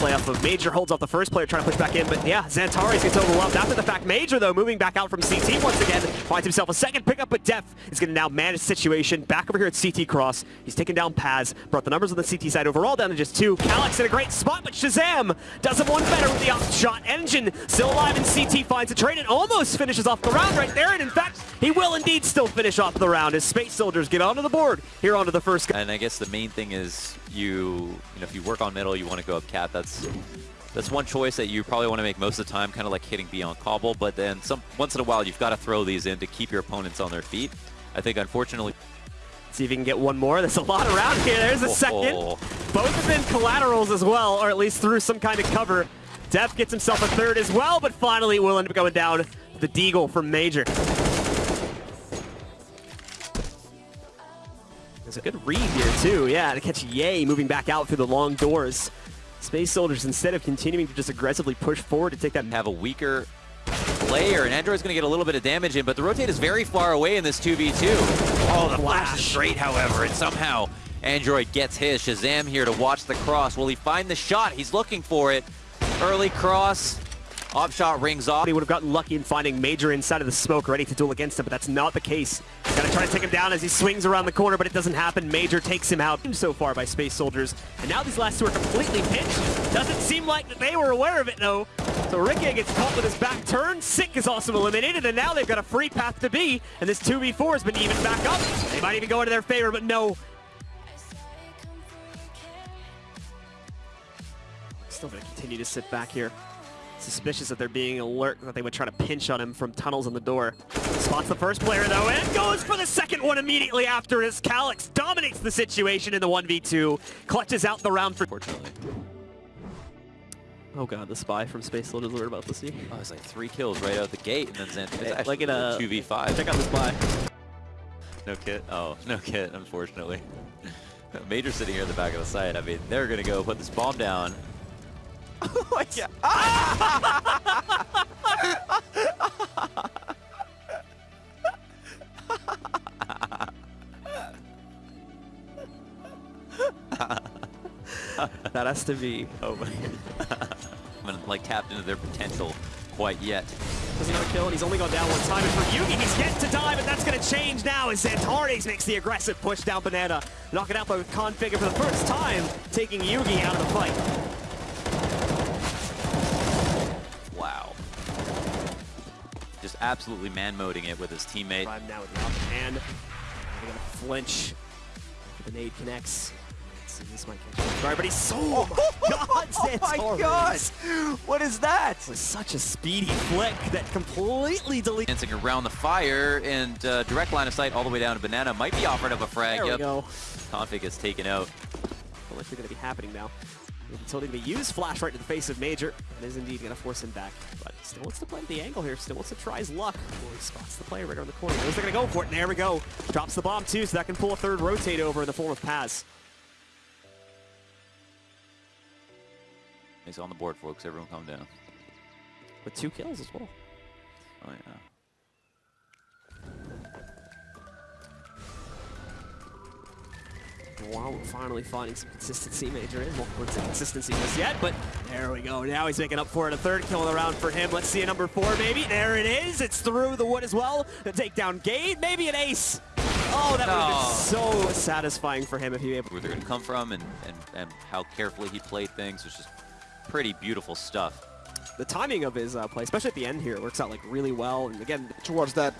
play off of Major, holds off the first player trying to push back in, but yeah, Xantares gets overwhelmed. After the fact, Major, though, moving back out from CT once again, finds himself a second pickup, but Def is going to now manage the situation. Back over here at CT Cross, he's taken down Paz, brought the numbers on the CT side overall down to just two. Calyx in a great spot, but Shazam does him one better with the off shot. Engine still alive, and CT finds a trade and almost finishes off the round right there, and in fact, he will indeed still finish off the round as Space Soldiers get onto the board here onto the first. guy. And I guess the main thing is you, you know, if you work on middle, you want to go up cat. That's that's one choice that you probably want to make most of the time, kind of like hitting beyond cobble. But then some once in a while, you've got to throw these in to keep your opponents on their feet. I think, unfortunately. See if you can get one more. There's a lot around here. There's a second. Oh. Both have been collaterals as well, or at least through some kind of cover. Def gets himself a third as well, but finally will end up going down the Deagle from Major. There's a good read here, too. Yeah, to catch Yay moving back out through the long doors. Space Soldiers, instead of continuing to just aggressively push forward to take that... Have a weaker player, and Android's going to get a little bit of damage in, but the rotate is very far away in this 2v2. Oh, the flash is straight, however, and somehow Android gets his. Shazam here to watch the cross. Will he find the shot? He's looking for it. Early cross. Off shot rings off. He would have gotten lucky in finding Major inside of the smoke ready to duel against him, but that's not the case. He's to try to take him down as he swings around the corner, but it doesn't happen. Major takes him out so far by Space Soldiers. And now these last two are completely pinched. Doesn't seem like that they were aware of it, though. So Ricky gets caught with his back turn. Sick is also eliminated, and now they've got a free path to B, and this 2v4 has been even back up. They might even go into their favor, but no. Still going to continue to sit back here. Suspicious that they're being alert, that they would try to pinch on him from tunnels in the door. Spots the first player though, and goes for the second one immediately after as Calyx dominates the situation in the 1v2. Clutches out the round for... Fortunately. Oh god, the spy from Space Soldiers we're about to see. Oh, it's like three kills right out the gate, and then Zen like in a 2v5. Check out the spy. No kit. Oh, no kit, unfortunately. Major sitting here at the back of the site. I mean, they're gonna go put this bomb down. Oh my god. that has to be. Oh my. haven't like tapped into their potential quite yet. Does another kill, and he's only gone down one time. And for Yugi, he's yet to die, but that's going to change now as Xantares makes the aggressive push down Banana. knocking it out by Configure for the first time, taking Yugi out of the fight. Absolutely man-moding it with his teammate. Prime now with the off hand. They're going to flinch. The nade connects. This might catch. But he's so oh, God, oh my God! What is that? It was such a speedy flick that completely deleted. Dancing around the fire and uh, direct line of sight all the way down to Banana might be offered up a frag. There yep. we go. Config is taken out. Well, likely going to be happening now. Until going to use Flash right to the face of Major. And is indeed going to force him back. But still wants to play at the angle here. Still wants to try his luck. Well, he spots the player right around the corner. Knows they're going to go for it. And there we go. Drops the bomb too, so that can pull a third rotate over in the form of Paz. He's on the board, folks. Everyone calm down. With two kills as well. Oh, yeah. Wow, we're finally finding some consistency. Major in. Won't put some consistency just yet, but there we go. Now he's making up for it. A third kill in the round for him. Let's see a number four, maybe. There it is. It's through the wood as well. The takedown gate. Maybe an ace. Oh, that would have been so satisfying for him if he able. Where they're going to come from and, and, and how carefully he played things was just pretty beautiful stuff. The timing of his uh, play, especially at the end here, works out like really well. And again, towards that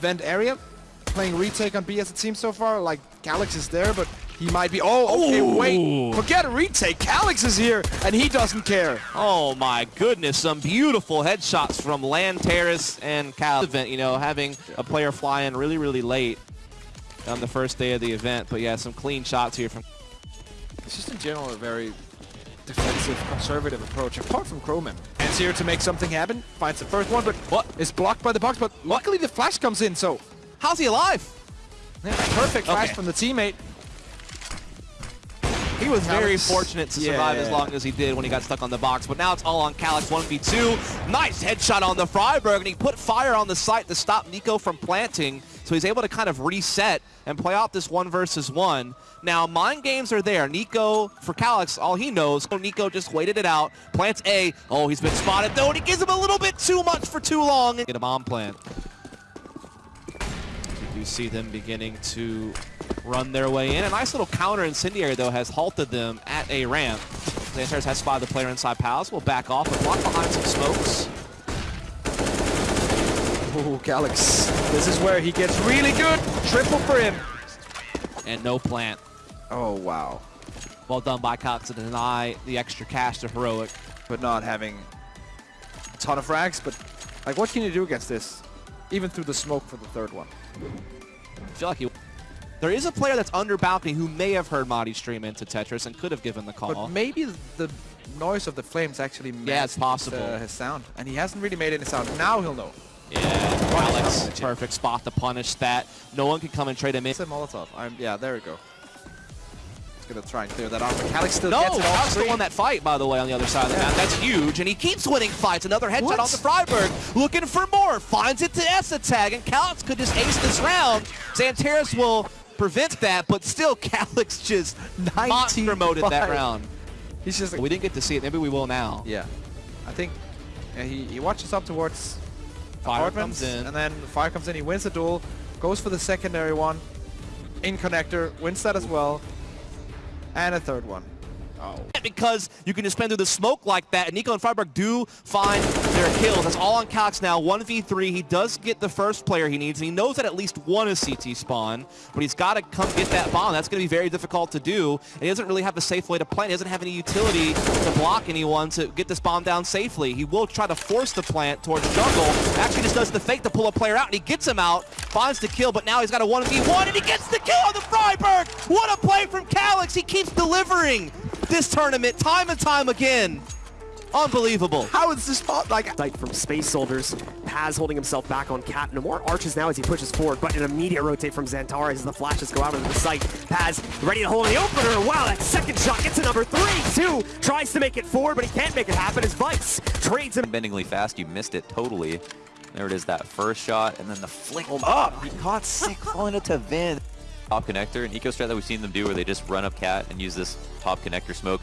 vent area, playing retake on B as it seems so far. Like Calyx is there, but he might be. Oh, okay, Ooh. wait. Forget a retake. Calyx is here, and he doesn't care. Oh my goodness, some beautiful headshots from Land Terrace and Cal event. You know, having a player fly in really, really late on the first day of the event. But yeah, some clean shots here from. It's just in general a very defensive, conservative approach, apart from Chroman. And here to make something happen, finds the first one, but what is blocked by the box, but luckily the flash comes in, so... How's he alive? Yeah, perfect flash okay. from the teammate. He was very fortunate to survive yeah. as long as he did when he got stuck on the box, but now it's all on Calyx 1v2. Nice headshot on the friberg, and he put fire on the site to stop Nico from planting. So he's able to kind of reset and play out this one versus one. Now, mind games are there. Nico, for Calyx, all he knows, so Nico just waited it out. Plants A. Oh, he's been spotted, though, and he gives him a little bit too much for too long. Get a bomb plant. You see them beginning to run their way in. A nice little counter incendiary, though, has halted them at A ramp. Xantares has spotted the player inside Pals. Will back off, but block behind some smokes. Oh, Calyx. This is where he gets really good. Triple for him. And no plant. Oh, wow. Well done by Cox to deny the extra cash to Heroic. But not having a ton of frags. But, like, what can you do against this? Even through the smoke for the third one. I feel like he... There is a player that's under balcony who may have heard Madi stream into Tetris and could have given the call. But maybe the noise of the flames actually Yeah, it's possible. His, uh, his sound. And he hasn't really made any sound. Now he'll know. yeah, Alex, perfect spot to punish that. No one can come and trade him in. It's a Molotov. I'm, yeah, there we go. He's gonna try and clear that off, Calyx still No, gets it off still won that fight, by the way, on the other side of the map. That's huge, and he keeps winning fights. Another headshot What? onto friberg, looking for more. Finds it to es3tag, and Calyx could just ace this round. Xantares will prevent that, but still, Calyx just monster moded that round. He's just like, We didn't get to see it. Maybe we will now. yeah. I think yeah, he, he watches up towards Fire comes in. and then fire comes in. He wins the duel, goes for the secondary one, in connector, wins that as well, and a third one. Oh. because you can just spend through the smoke like that. And Nico and friberg do find their kills. That's all on Calyx now. 1v3. He does get the first player he needs, and he knows that at least one is CT spawn, but he's got to come get that bomb. That's going to be very difficult to do. And he doesn't really have a safe way to plant. He doesn't have any utility to block anyone to get this bomb down safely. He will try to force the plant towards jungle. Actually just does the fake to pull a player out, and he gets him out, finds the kill, but now he's got a 1v1, and he gets the kill on the friberg! What a play from Calyx! He keeps delivering this tournament time and time again. Unbelievable. How is this spot like? Sight from Space Soldiers. Paz holding himself back on Cat. No more arches now as he pushes forward, but an immediate rotate from Xantares as the flashes go out into the sight. Paz ready to hold in the opener. Wow, that second shot gets to number three. Two tries to make it forward, but he can't make it happen as Vice trades him. Bendingly fast, you missed it totally. There it is, that first shot, and then the flick Oh, up. He caught sick, falling it to Vin. Top connector, an eco strat that we've seen them do where they just run up cat and use this top connector smoke.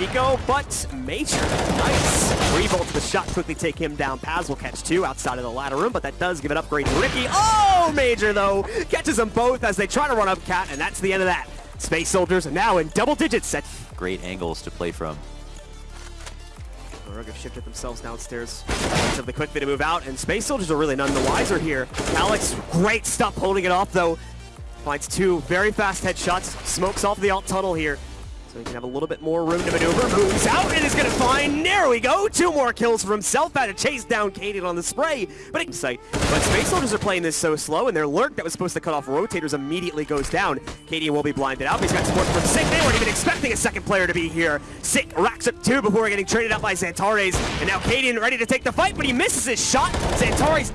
Nico, but Major. Nice. Revolt the shot quickly take him down. Paz will catch two outside of the ladder room, but that does give an upgrade to Ricky. Oh, Major, though, catches them both as they try to run up Cat, and that's the end of that. Space Soldiers are now in double digits set. Great angles to play from. Rogue have shifted themselves downstairs. Relatively quick way to move out, and Space Soldiers are really none the wiser here. Alex, great stuff holding it off, though. Finds two very fast headshots, smokes off the alt tunnel here. So he can have a little bit more room to maneuver. Moves out and is going to find. There we go. Two more kills for himself. Had to chase down Kaden on the spray. But it sight. But Space Soldiers are playing this so slow, and their lurk that was supposed to cut off rotators immediately goes down. Kaden will be blinded out. He's got support from Sick. They weren't even expecting a second player to be here. Sick racks up two before getting traded out by Xantares. And now Kaden ready to take the fight, but he misses his shot. Xantares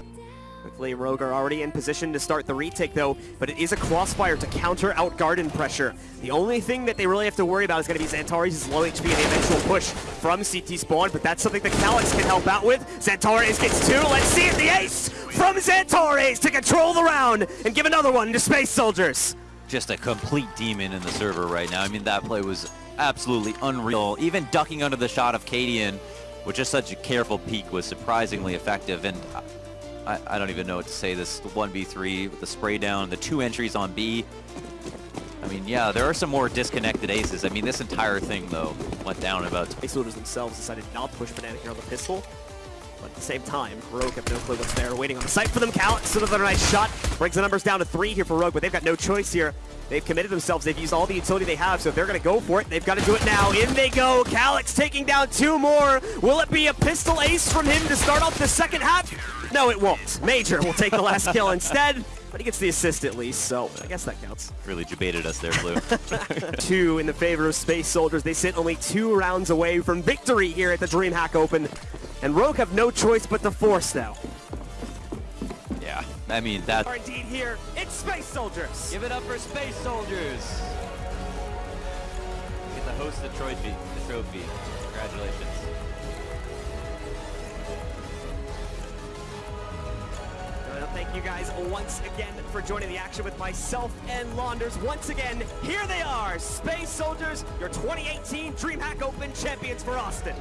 Quickly, Rogue are already in position to start the retake though, but it is a crossfire to counter out Garden pressure. The only thing that they really have to worry about is going to be Xantares' low HP and the eventual push from CT spawn, but that's something that Calyx can help out with. Xantares gets two, let's see it, the ace from Xantares to control the round and give another one to Space Soldiers. Just a complete demon in the server right now. I mean, that play was absolutely unreal. Even ducking under the shot of Cadian with just such a careful peek was surprisingly effective. And I, I don't even know what to say. This 1v3 with the spray down, the two entries on B. I mean, yeah, there are some more disconnected aces. I mean, this entire thing, though, went down about Soldiers themselves decided not to push Banana here on the pistol. But at the same time, Rogue have no clue what's there. Waiting on the site for them. Calyx, another nice shot. Brings the numbers down to three here for Rogue, but they've got no choice here. They've committed themselves. They've used all the utility they have, so if they're going to go for it, they've got to do it now. In they go. Calyx taking down two more. Will it be a pistol ace from him to start off the second half? No, it won't. Major will take the last kill instead, but he gets the assist at least, so I guess that counts. really debated us there, Blue. two in the favor of Space Soldiers. They sit only two rounds away from victory here at the DreamHack Open. And Rogue have no choice but to force now. yeah, I mean, that... Are indeed here. It's Space Soldiers. Give it up for Space Soldiers! Get the host the trophy. The trophy. Congratulations. Thank you guys once again for joining the action with myself and Launders. Once again, here they are, Space Soldiers, your 2018 DreamHack Open champions for Austin.